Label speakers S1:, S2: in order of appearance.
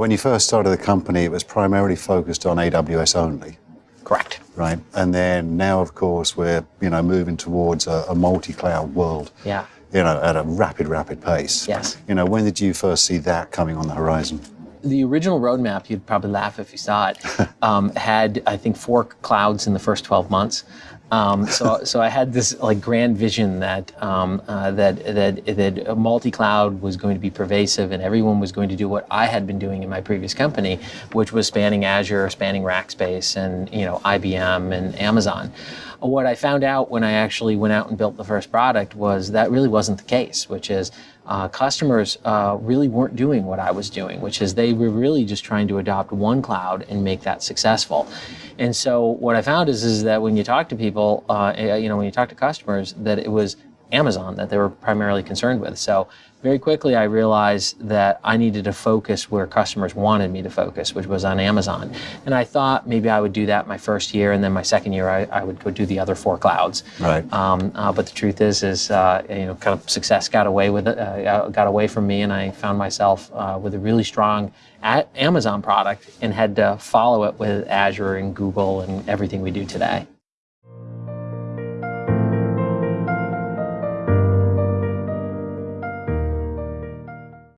S1: When you first started the company, it was primarily focused on AWS only,
S2: Correct.
S1: right? And then now, of course, we're you know moving towards a, a multi-cloud world.
S2: Yeah.
S1: You know, at a rapid, rapid pace.
S2: Yes.
S1: You know, when did you first see that coming on the horizon?
S2: The original roadmap, you'd probably laugh if you saw it, um, had I think four clouds in the first 12 months. Um, so, so I had this like grand vision that um, uh, that that that multi-cloud was going to be pervasive, and everyone was going to do what I had been doing in my previous company, which was spanning Azure, spanning Rackspace, and you know IBM and Amazon. What I found out when I actually went out and built the first product was that really wasn't the case, which is uh, customers uh, really weren't doing what I was doing, which is they were really just trying to adopt one cloud and make that successful. And so what I found is, is that when you talk to people, uh, you know, when you talk to customers, that it was Amazon that they were primarily concerned with. So very quickly I realized that I needed to focus where customers wanted me to focus, which was on Amazon. And I thought maybe I would do that my first year, and then my second year I, I would go do the other four clouds.
S1: Right.
S2: Um, uh, but the truth is, is uh, you know, kind of success got away with it, uh, got away from me, and I found myself uh, with a really strong Amazon product and had to follow it with Azure and Google and everything we do today.